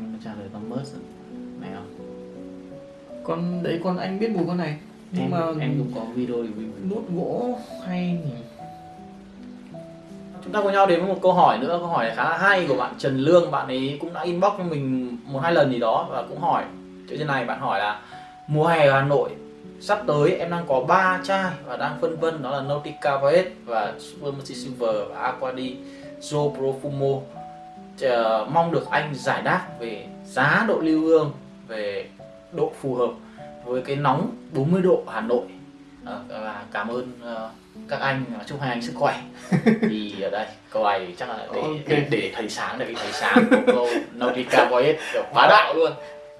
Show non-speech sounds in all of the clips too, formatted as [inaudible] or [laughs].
anh trả lời con mớt này không? Con đấy con anh biết mùi con này. Nhưng em, mà em cũng có video review. nốt gỗ hay nhỉ? Chúng ta cùng nhau đến với một câu hỏi nữa. Câu hỏi khá là hay của bạn Trần Lương. Bạn ấy cũng đã inbox cho mình một hai lần gì đó và cũng hỏi. Chỗ trên này bạn hỏi là mùa hè ở Hà Nội sắp tới em đang có 3 chai và đang phân vân đó là Nautica Voyage và Supermercy Silver và Aquadi Joe Profumo Chờ, mong được anh giải đáp về giá độ lưu hương về độ phù hợp với cái nóng 40 độ Hà Nội Ờ, và cảm ơn ờ, các anh chúc hai anh sức khỏe [laughs] thì ở đây câu này chắc là để Ok. để, để thầy sáng để thầy sáng một câu Nautica Voyage kiểu bá đạo luôn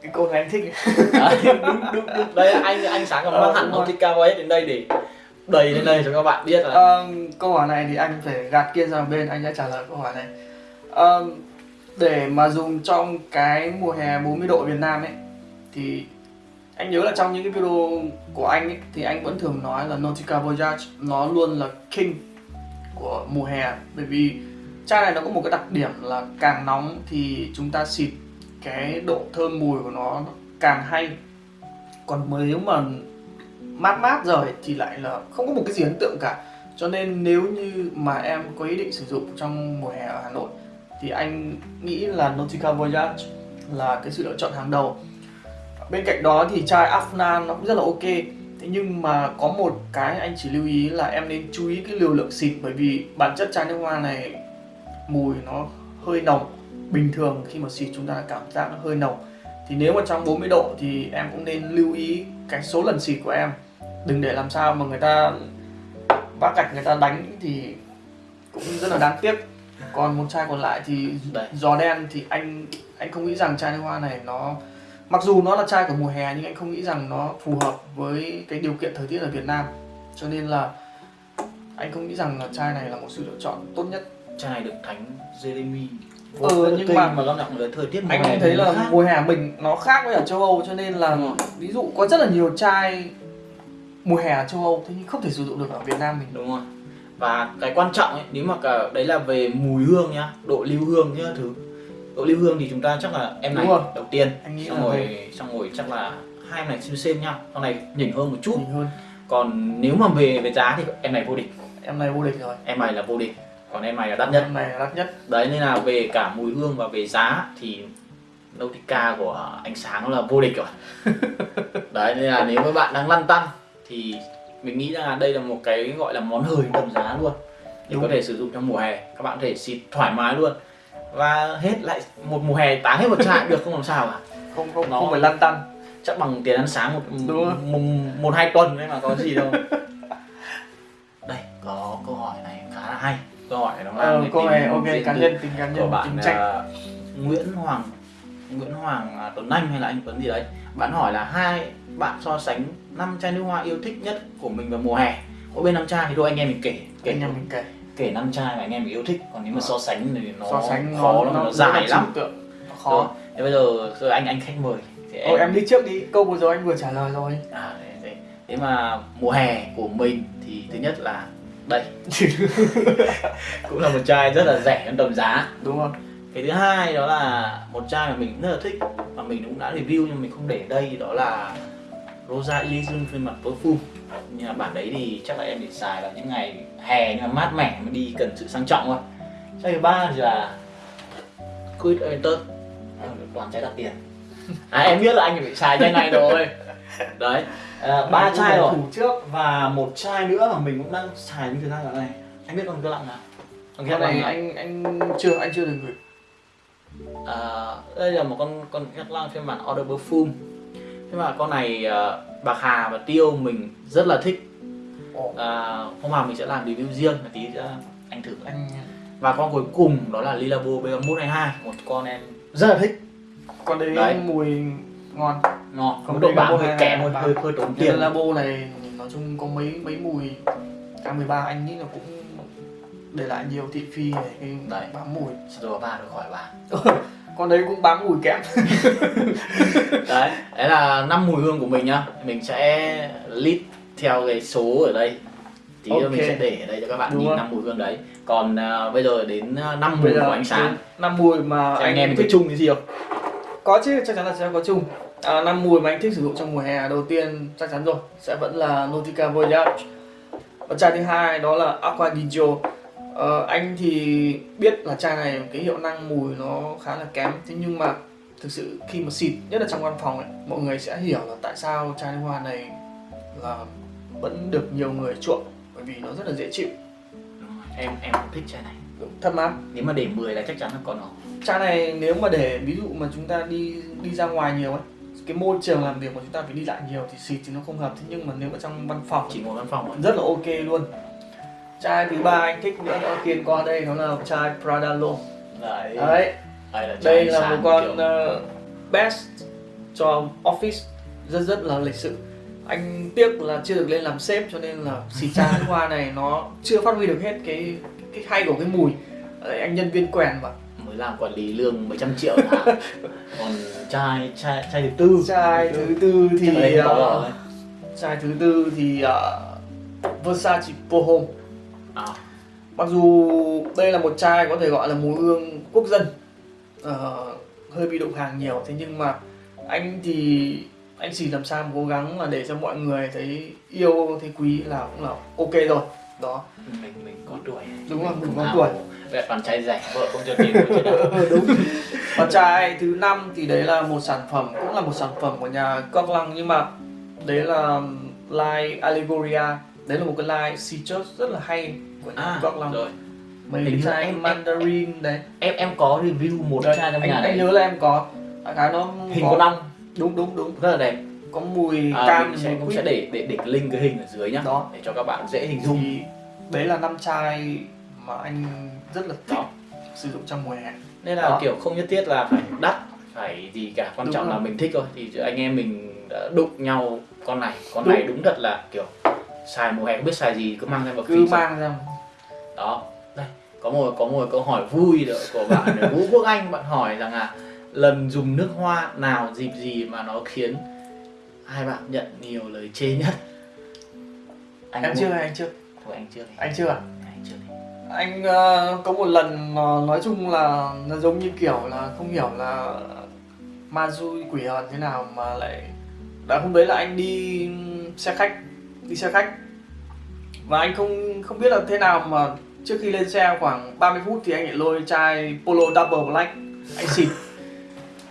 cái câu này anh thích Đấy, [laughs] đúng, đúng, đúng. đây anh anh sáng còn Ờ, mang hẳn. Nautica Voyage đến đây để đầy lên đây cho các bạn biết là Ờ, câu hỏi này thì anh phải gạt kia sang bên anh đã trả lời câu hỏi này Ờ, để mà dùng trong cái mùa hè 40 độ Việt Nam ấy thì anh nhớ là trong những cái video của anh ấy, thì anh vẫn thường nói là Nautica Voyage nó luôn là king của mùa hè. Bởi vì chai này nó có một cái đặc điểm là càng nóng thì chúng ta xịt cái độ thơm mùi của nó càng hay. Còn nếu mà mát mát rồi thì lại là không có một cái gì ấn tượng cả. Cho nên nếu như mà em có ý định sử dụng trong mùa hè ở Hà Nội thì anh nghĩ là Nautica Voyage là cái sự lựa chọn hàng đầu. Bên cạnh đó thì chai Afna nó cũng rất là ok. Thế nhưng mà có một cái anh chỉ lưu ý là em nên chú ý cái liều lượng xịt bởi vì bản chất chai nước hoa này mùi nó hơi nồng. Bình thường khi mà xịt chúng ta cảm giác nó hơi nồng. Thì nếu mà trong 40 độ thì em cũng nên lưu ý cái số lần xịt của em. Đừng để làm sao mà người ta vác gạch người ta đánh thì cũng rất là đáng tiếc còn một chai còn lại thì giò đen thì anh anh không nghĩ rằng chai nước hoa này nó mặc dù nó là chai của mùa hè nhưng anh không nghĩ rằng nó phù hợp với cái điều kiện thời tiết ở Việt Nam. Cho nên là anh không nghĩ rằng là chai này là một sự lựa chọn tốt nhất. Chai này được thánh Jeremy. Ừ, nhưng mà- mà công nhận là thời tiết mùa anh cũng thấy nó là khác. mùa hè mình nó khác với ở châu Âu cho nên là rồi. ví dụ có rất là nhiều chai mùa hè ở châu Âu thế nhưng không thể sử dụng được ở Việt Nam mình. Đúng rồi và cái quan trọng ấy nếu mà cả đấy là về mùi hương nhá độ lưu hương nhá thứ. Độ lưu hương thì chúng ta chắc là em này đầu tiên. Anh nghĩ xong rồi xong rồi chắc là hai em này xem xem nhau. Con này nhỉnh hơn một chút. Nhìn hơn. Còn nếu mà về về giá thì em này vô địch. Em này vô địch rồi. Em này là vô địch. Còn em này là đắt nhất. Em này là đắt nhất. Đấy nên là về cả mùi hương và về giá thì Nautica của anh sáng là vô địch rồi. [laughs] Đấy nên là nếu các bạn đang lăn tăn thì mình nghĩ rằng là đây là một cái gọi là món hời tầm giá luôn. Để Đúng. có thể sử dụng trong mùa hè. Các bạn có thể xịt thoải mái luôn. Và hết lại một mùa hè tán hết một chai được không làm sao cả. Không không Nó- không phải lăn tăn. chắc bằng tiền ăn sáng một Đúng một, một hai tuần đấy mà có gì đâu. [laughs] Đây có câu hỏi này khá là hay. Câu hỏi này nó mang ờ, câu tính này ok cá nhân tình cá của nhân bạn tính trách. à, Nguyễn Hoàng Nguyễn Hoàng à, Tuấn Anh hay là anh Tuấn gì đấy? Bạn hỏi là hai bạn so sánh năm chai nước hoa yêu thích nhất của mình vào mùa hè. Mỗi bên năm chai thì thôi anh em mình kể kể anh em mình kể. Kể năm chai mà anh em mình yêu thích. Còn nếu mà so sánh thì nó so sánh khó lắm nó, dài rất là lắm. tượng. Nó Rồi, khó. Thế bây giờ rồi anh anh khách mời thì Ôi, em đi trước đi. Câu vừa rồi anh vừa trả lời rồi. À, thế mà mùa hè của mình thì thứ nhất là đây. [laughs] Cũng là một chai rất là rẻ trong tầm giá. Đúng không cái thứ hai đó là một chai mà mình rất là thích và mình cũng đã review nhưng mình không để đây đó là Rosa Elysium phiên bản perfume. Nhưng mà bản đấy thì chắc là em để xài vào những ngày hè nhưng mà mát mẻ mà đi cần sự sang trọng thôi. Chai thứ ba thì là Quid Enter toàn chai đắt tiền. À em biết là anh phải xài chai này rồi. Đấy. À, ba chai rồi. thủ trước và một chai nữa mà mình cũng đang xài như thế này này. Anh biết con cái lặng nào? Con cái này anh anh chưa anh chưa được gửi À, đây là một con con nhắc lang phiên bản Order Perfume. Thế mà con này à, Bạc Hà và Tiêu mình rất là thích. À, Hôm nào mình sẽ làm review riêng một tí cho anh thử anh Và con cuối cùng đó là Lilabo B122 Một con em rất là thích. Con đấy, Đấy. mùi ngon. Ngon, mức độ Lilabo bám hơi kém hơi, hơi, hơi tốn tiền. Tiền labo này nói chung có mấy mấy mùi. K13 anh nghĩ là cũng để lại nhiều thị phi về cái Đấy. bám mùi. Rồi ba được khỏi bà [laughs] con đấy cũng bám mùi kém [laughs] Đấy, đấy là năm mùi hương của mình nhá. Mình sẽ list theo cái số ở đây. Tí nữa mình sẽ để ở đây cho các bạn Đúng nhìn năm mùi hương đấy. Còn à, bây giờ đến à, năm mùi của ánh sáng. năm mùi mà Thì anh em mình thấy chung cái gì không? có chứ chắc chắn là sẽ có chung. À, năm mùi mà anh thích sử dụng trong mùa hè đầu tiên chắc chắn rồi. Sẽ vẫn là Nautica Voyage. Và chai thứ hai đó là Aqua di Gio ờ, anh thì biết là chai này cái hiệu năng mùi nó khá là kém. Thế nhưng mà thực sự khi mà xịt nhất là trong văn phòng ấy mọi người sẽ hiểu là tại sao chai nước hoa này là vẫn được nhiều người chuộng bởi vì nó rất là dễ chịu. Em em cũng thích chai này. Thật mà nếu mà để 10 là chắc chắn là có nó. Chai này nếu mà để ví dụ mà chúng ta đi đi ra ngoài nhiều ấy cái môi trường làm việc mà chúng ta phải đi lại nhiều thì xịt thì nó không hợp. Thế nhưng mà nếu mà trong văn phòng chỉ ngồi văn phòng thôi. rất là ok luôn chai thứ ba anh thích nữa đó tiên qua đây nó là chai Pradalo đấy. Đấy. Đây là, đây là một con kiểu- ờ, best cho office. Rất rất là lịch sự. Anh tiếc là chưa được lên làm sếp cho nên là xịt chai nước hoa này nó chưa phát huy được hết cái cái hay của cái mùi. Đấy, anh nhân viên quèn mà. Mới làm quản lý lương mấy trăm triệu [laughs] còn chai chai chai thứ tư. Chai thứ tư thì rồi. chai thứ tư thì uh, Versace Pohome à, mặc dù đây là một chai có thể gọi là mùi hương quốc dân ờ, hơi bị đụng hàng nhiều thế nhưng mà anh thì anh chỉ làm sao mà cố gắng là để cho mọi người thấy yêu thấy quý là cũng là ok rồi đó. Mình mình có tuổi. Đúng rồi, mình có tuổi. Vậy toàn trai rẻ vợ không cho tiền [laughs] đúng. Và chai thứ năm thì đấy là một sản phẩm cũng là một sản phẩm của nhà Cóc Lăng nhưng mà đấy là line Allegoria đấy là một cái line citrus rất là hay của à Lăng rồi. Cái như chai em- mandarin đấy. em em có review một Đấy, chai trong anh, nhà anh này nhớ là em có. Khái nó hình có- con ong đúng đúng đúng. Rất là đẹp. Có mùi à, cam mình sẽ cũng sẽ để để để cái link cái hình ở dưới nhá Đó. để cho các bạn dễ hình dung. Thì đấy là năm chai mà anh rất là thích đó. sử dụng trong mùa hè. Nên là Đó. kiểu không nhất thiết là phải đắt phải gì cả. Quan Đúng trọng là rồi. mình thích thôi. Thì anh em mình đã đụng nhau con này. Con Đúng. này đúng thật là kiểu xài mùa hè không biết xài gì cứ mang ra vào cứ mang ra đó. Đây có một có một câu hỏi vui nữa của bạn Vũ Quốc Anh bạn hỏi rằng là lần dùng nước hoa nào dịp gì mà nó khiến hai bạn nhận nhiều lời chê nhất? Anh em chưa anh chưa? Thôi anh chưa. Đi anh chưa à? Anh chưa. Đi anh ờ, có một lần mà nói chung là nó giống như kiểu là không hiểu là ma xui quỷ hờn thế nào mà lại đã hôm đấy là anh đi xe khách đi xe khách. Và anh không không biết là thế nào mà trước khi lên xe khoảng 30 phút thì anh lại lôi chai Polo Double Black, anh xịt.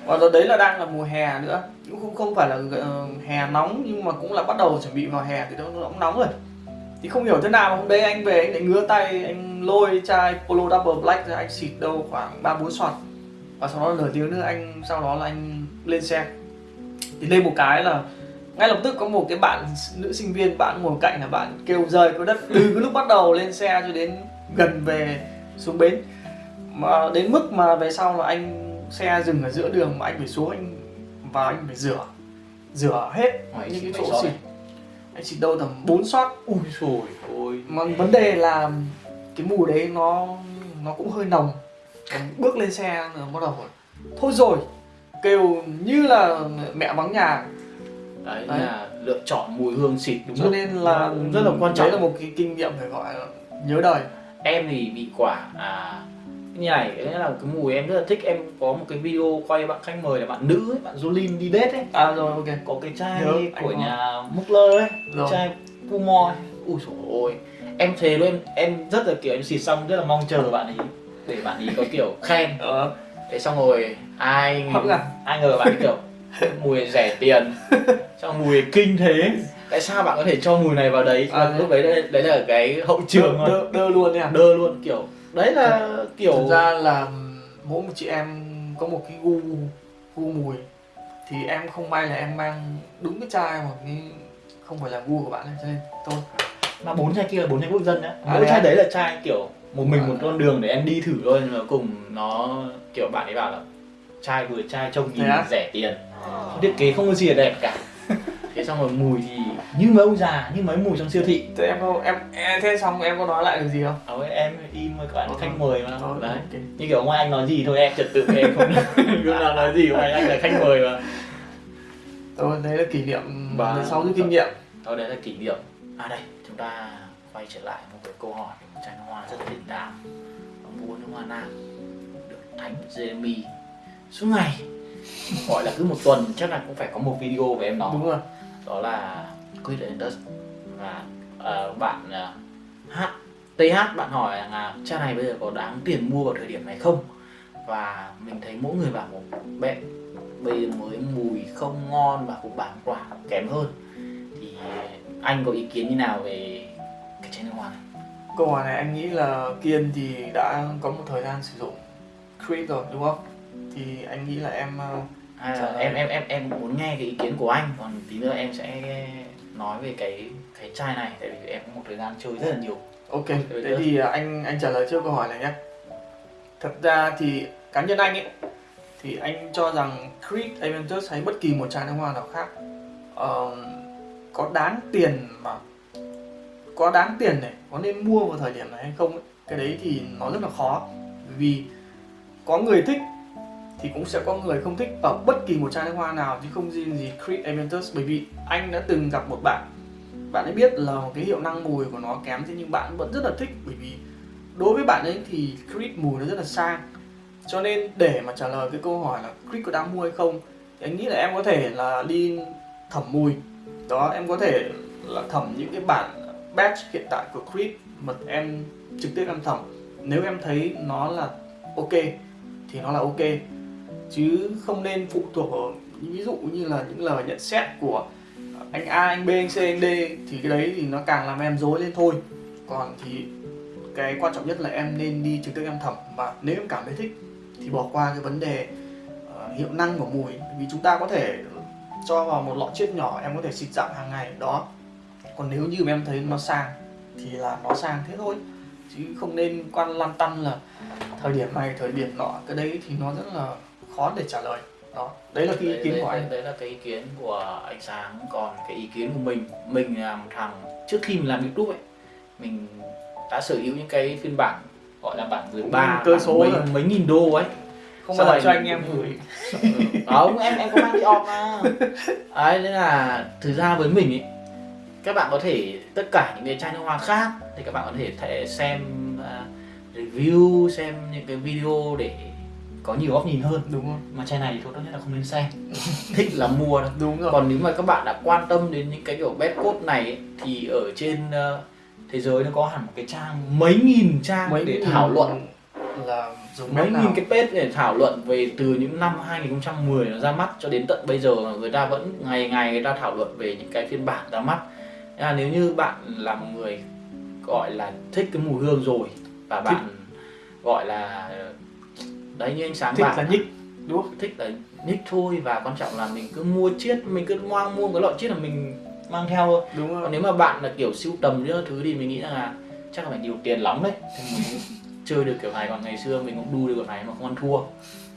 Và đó đấy là đang là mùa hè nữa. Cũng không không phải là ờ, hè nóng, nhưng mà cũng là bắt đầu chuẩn bị vào hè thì nó cũng nóng rồi. Thì không hiểu thế nào hôm đấy anh về anh lại ngứa tay, anh lôi chai Polo Double Black ra, anh xịt đâu khoảng ba bốn xoạt và sau đó nửa tiếng nữa anh, sau đó là anh lên xe. Thì lên một cái là ngay lập tức có một cái bạn nữ sinh viên bạn ngồi cạnh là bạn kêu rơi cái đất từ cái lúc bắt đầu lên xe cho đến gần về xuống bến. Mà đến mức mà về sau là anh xe dừng ở giữa đường mà anh phải xuống anh và anh phải rửa rửa hết Hỏi những cái chỗ xịt. anh xịt đâu tầm 4 shot. Ui rồi ôi. Mà vấn đề là cái mùi đấy nó nó cũng hơi nồng. Còn bước lên xe là bắt đầu thôi rồi. Kêu như là mẹ vắng nhà đấy, Đấy. là lựa chọn mùi hương xịt đúng cho lúc. nên là rất là quan trọng đấy là một cái kinh nghiệm phải gọi là nhớ đời em thì bị quả à như này cái là cái mùi em rất là thích em có một cái video quay bạn khách mời là bạn nữ ấy, bạn Jolin đi date ấy à rồi ok có cái chai Nhớ, của nhà Mugler ấy Rồi. chai Pumor ấy. ui dồi ôi em thề luôn em em rất là kiểu em xịt xong rất là mong chờ bạn ấy để bạn ấy có kiểu khen ờ, thế xong rồi ai Hấp à? ai ngờ bạn ấy kiểu [laughs] mùi rẻ tiền. Xong mùi kinh thế. Tại sao bạn có thể cho mùi này vào đấy? À, lúc đấy đấy, đấy là cái hậu trường đơ, đơ, đơ luôn nha. Đơ luôn kiểu đấy là kiểu thực ra là mỗi một chị em có một cái gu gu mùi. Thì em không may là em mang đúng cái chai mà cái không phải là gu của bạn ấy cho nên thôi. Mà bốn chai kia là bốn chai quốc dân nhá. À, mỗi thế chai à? đấy là chai kiểu một mình À. một con đường để em đi thử thôi nhưng mà cùng nó kiểu bạn ấy bảo là chai vừa chai trông nhìn à? rẻ tiền thiết kế không có gì là đẹp cả. [laughs] Thế xong rồi mùi thì như mấy ông già như mấy mùi trong siêu thị. Thế em có em, em thế xong em có nói lại được gì không? Ờ, em im với các bạn khách mời mà. Ờ, đấy. Ok. như kiểu ngoài anh nói gì thôi em trật tự em không [laughs] lúc nào nói gì ngoài anh là khách mời mà. Thôi, đấy là kỷ niệm Và- sau rút kinh nghiệm. Đó đấy là kỷ niệm. À đây chúng ta quay trở lại một cái câu hỏi một chai nước hoa rất là đình đám vua nước hoa nam được thánh Jeremy. Suốt ngày gọi là cứ một tuần chắc là cũng phải có một video về em nó đúng rồi. Đó là Quit Enders và ờ, bạn uh, H TH bạn hỏi là cha này bây giờ có đáng tiền mua vào thời điểm này không? Và mình thấy mỗi người bảo một bẹ bây giờ mới mùi không ngon và cũng bán quả kém hơn. Thì anh có ý kiến như nào về cái chai nước hoa này? Câu hỏi này anh nghĩ là kiên thì đã có một thời gian sử dụng Creed rồi đúng không thì anh nghĩ là em ờ, là lời. em em em em muốn nghe cái ý kiến của anh. Còn tí nữa em sẽ nói về cái cái chai này tại vì em có một thời gian chơi rất là nhiều. Ok thế thì anh anh trả lời trước câu hỏi này nhé. Thật ra thì cá nhân anh ấy thì anh cho rằng Creed Aventus hay bất kỳ một chai nước hoa nào khác ờ, có đáng tiền mà có đáng tiền này có nên mua vào thời điểm này hay không ấy, cái đấy thì nó rất là khó. Vì có người thích thì cũng sẽ có người không thích ở bất kỳ một chai nước hoa nào, chứ không riêng gì Creed Aventus bởi vì anh đã từng gặp một bạn bạn ấy biết là cái hiệu năng mùi của nó kém, thế nhưng bạn vẫn rất là thích. Bởi vì đối với bạn ấy thì Creed mùi nó rất là sang. Cho nên để mà trả lời cái câu hỏi là Creed có đáng mua hay không, thì anh nghĩ là em có thể là đi thẩm mùi. Đó, em có thể là thẩm những cái bản batch hiện tại của Creed mà em trực tiếp em thẩm. Nếu em thấy nó là ok, thì nó là ok chứ không nên phụ thuộc vào ví dụ như là những lời nhận xét của anh A, anh B, anh C, anh D. Thì cái đấy thì nó càng làm em dối lên thôi. Còn thì cái quan trọng nhất là em nên đi trực tiếp em thẩm. Và nếu em cảm thấy thích thì bỏ qua cái vấn đề uh, hiệu năng của mùi. Vì chúng ta có thể cho vào một lọ chiết nhỏ em có thể xịt dặm hàng ngày đó. Còn nếu như mà em thấy nó sang thì là nó sang thế thôi. Chứ không nên quan lăn tăn là thời điểm này thời điểm nọ cái đấy thì nó rất là khó để trả lời. Đó. Đấy là cái ý đấy, kiến đấy, của đấy, anh. đấy là cái ý kiến của anh sáng. Còn cái ý kiến của mình mình là một thằng trước khi mình làm youtube ấy mình đã sở hữu những cái phiên bản gọi là bản 13 cơ bản số mấy, rồi. mấy nghìn đô ấy. Không bao giờ cho anh em gửi. Ừ, không em em có mang đi off mà. Ấy nên là thực ra với mình ấy các bạn có thể tất cả những cái chai nước hoa khác thì các bạn có thể thể xem à, review xem những cái video để có nhiều góc nhìn hơn. Đúng không mà chai này thì thôi tốt nhất là không nên xem [laughs] thích là mua thôi. Đúng rồi. Còn nếu mà các bạn đã quan tâm đến những cái kiểu bed code này ấy, thì ở trên ờ, thế giới nó có hẳn một cái trang mấy nghìn trang mấy để thảo luận. là dùng mấy nghìn cái page để thảo luận về từ những năm 2010 nó ra mắt cho đến tận bây giờ người ta vẫn ngày ngày người ta thảo luận về những cái phiên bản ra mắt. Là nếu như bạn là một người gọi là thích cái mùi hương rồi và bạn gọi là đấy như anh sáng thích bảo là nhích đúng không? Thích là nhích thôi và quan trọng là mình cứ mua chiết mình cứ mang mua cái lọ chiết là mình mang theo thôi. Đúng còn rồi nếu mà bạn là kiểu sưu tầm những thứ thì mình nghĩ là chắc là phải nhiều tiền lắm đấy. Chơi được kiểu này còn ngày xưa mình cũng đu được kiểu này mà không ăn thua.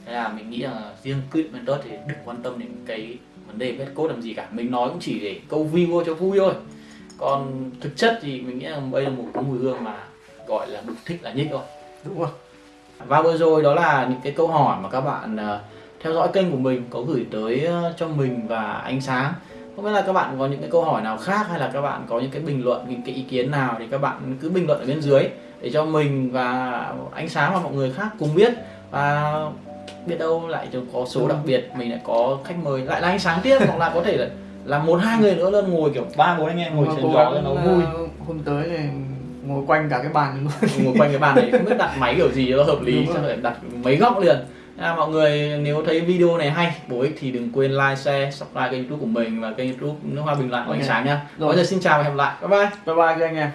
Thế là mình nghĩ là riêng Quid Mentor thì đừng quan tâm đến cái vấn đề vết code làm gì cả. Mình nói cũng chỉ để câu view cho vui thôi. Còn thực chất thì mình nghĩ là đây là một cái mùi hương mà gọi là đủ thích là nhích thôi. Đúng rồi và vừa rồi đó là những cái câu hỏi mà các bạn ờ, theo dõi kênh của mình có gửi tới ờ, cho mình và ánh sáng. Không biết là các bạn có những cái câu hỏi nào khác hay là các bạn có những cái bình luận những cái ý kiến nào thì các bạn cứ bình luận ở bên dưới để cho mình và ánh sáng và mọi người khác cùng biết. Và biết đâu lại có số đặc biệt mình lại có khách mời lại là ánh sáng tiếp hoặc là có thể là là một hai người nữa lên ngồi kiểu ba bốn anh em ngồi trên gió cho nó vui. ờ, hôm tới thì ngồi quanh cả cái bàn luôn ngồi quanh cái bàn này không biết đặt máy kiểu gì cho nó hợp lý chắc rồi. phải đặt mấy góc liền à, mọi người nếu thấy video này hay bổ ích thì đừng quên like share subscribe kênh youtube của mình và kênh youtube nước hoa bình luận của ánh Ok. sáng nha Rồi. bây giờ xin chào và hẹn gặp lại bye bye bye bye các anh em